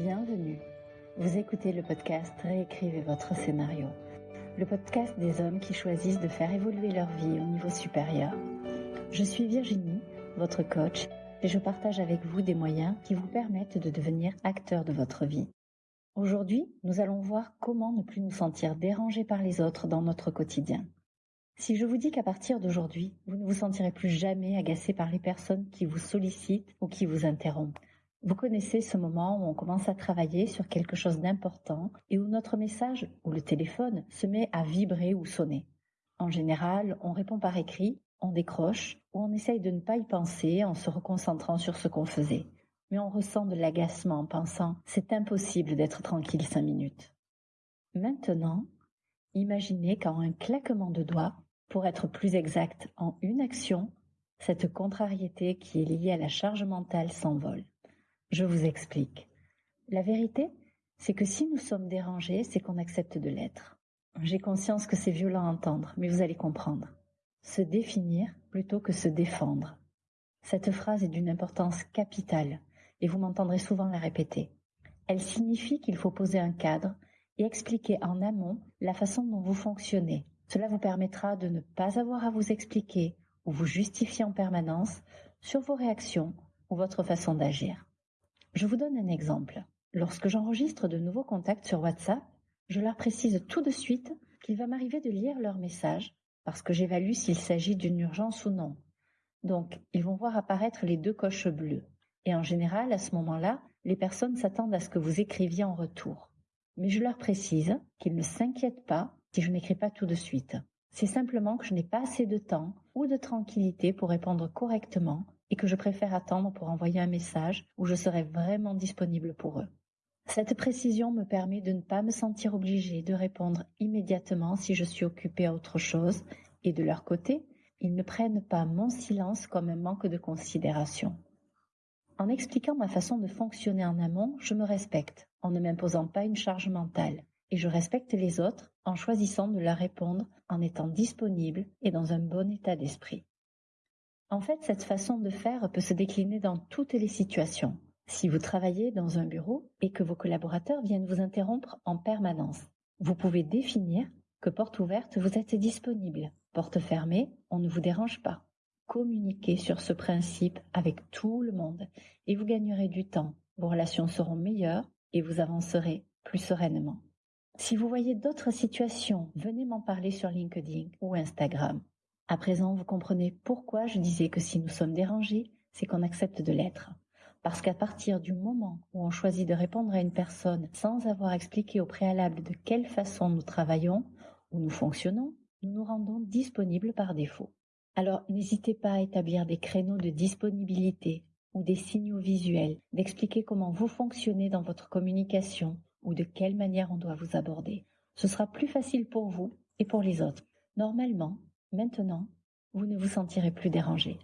Bienvenue. Vous écoutez le podcast Réécrivez votre scénario, le podcast des hommes qui choisissent de faire évoluer leur vie au niveau supérieur. Je suis Virginie, votre coach, et je partage avec vous des moyens qui vous permettent de devenir acteur de votre vie. Aujourd'hui, nous allons voir comment ne plus nous sentir dérangés par les autres dans notre quotidien. Si je vous dis qu'à partir d'aujourd'hui, vous ne vous sentirez plus jamais agacé par les personnes qui vous sollicitent ou qui vous interrompent, vous connaissez ce moment où on commence à travailler sur quelque chose d'important et où notre message ou le téléphone se met à vibrer ou sonner. En général, on répond par écrit, on décroche ou on essaye de ne pas y penser en se reconcentrant sur ce qu'on faisait. Mais on ressent de l'agacement en pensant c'est impossible d'être tranquille cinq minutes. Maintenant, imaginez qu'en un claquement de doigts, pour être plus exact en une action, cette contrariété qui est liée à la charge mentale s'envole. Je vous explique. La vérité, c'est que si nous sommes dérangés, c'est qu'on accepte de l'être. J'ai conscience que c'est violent à entendre, mais vous allez comprendre. Se définir plutôt que se défendre. Cette phrase est d'une importance capitale, et vous m'entendrez souvent la répéter. Elle signifie qu'il faut poser un cadre et expliquer en amont la façon dont vous fonctionnez. Cela vous permettra de ne pas avoir à vous expliquer ou vous justifier en permanence sur vos réactions ou votre façon d'agir. Je vous donne un exemple. Lorsque j'enregistre de nouveaux contacts sur WhatsApp, je leur précise tout de suite qu'il va m'arriver de lire leur message parce que j'évalue s'il s'agit d'une urgence ou non. Donc, ils vont voir apparaître les deux coches bleues. Et en général, à ce moment-là, les personnes s'attendent à ce que vous écriviez en retour. Mais je leur précise qu'ils ne s'inquiètent pas si je n'écris pas tout de suite. C'est simplement que je n'ai pas assez de temps ou de tranquillité pour répondre correctement et que je préfère attendre pour envoyer un message où je serai vraiment disponible pour eux. Cette précision me permet de ne pas me sentir obligée de répondre immédiatement si je suis occupée à autre chose et de leur côté, ils ne prennent pas mon silence comme un manque de considération. En expliquant ma façon de fonctionner en amont, je me respecte en ne m'imposant pas une charge mentale et je respecte les autres en choisissant de leur répondre en étant disponible et dans un bon état d'esprit. En fait, cette façon de faire peut se décliner dans toutes les situations. Si vous travaillez dans un bureau et que vos collaborateurs viennent vous interrompre en permanence, vous pouvez définir que porte ouverte, vous êtes disponible. Porte fermée, on ne vous dérange pas. Communiquez sur ce principe avec tout le monde et vous gagnerez du temps. Vos relations seront meilleures et vous avancerez plus sereinement. Si vous voyez d'autres situations, venez m'en parler sur LinkedIn ou Instagram. À présent, vous comprenez pourquoi je disais que si nous sommes dérangés, c'est qu'on accepte de l'être. Parce qu'à partir du moment où on choisit de répondre à une personne sans avoir expliqué au préalable de quelle façon nous travaillons ou nous fonctionnons, nous nous rendons disponibles par défaut. Alors n'hésitez pas à établir des créneaux de disponibilité ou des signaux visuels, d'expliquer comment vous fonctionnez dans votre communication ou de quelle manière on doit vous aborder. Ce sera plus facile pour vous et pour les autres. Normalement, Maintenant, vous ne vous sentirez plus dérangé.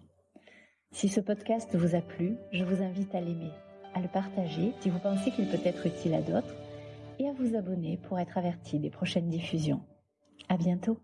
Si ce podcast vous a plu, je vous invite à l'aimer, à le partager si vous pensez qu'il peut être utile à d'autres et à vous abonner pour être averti des prochaines diffusions. À bientôt!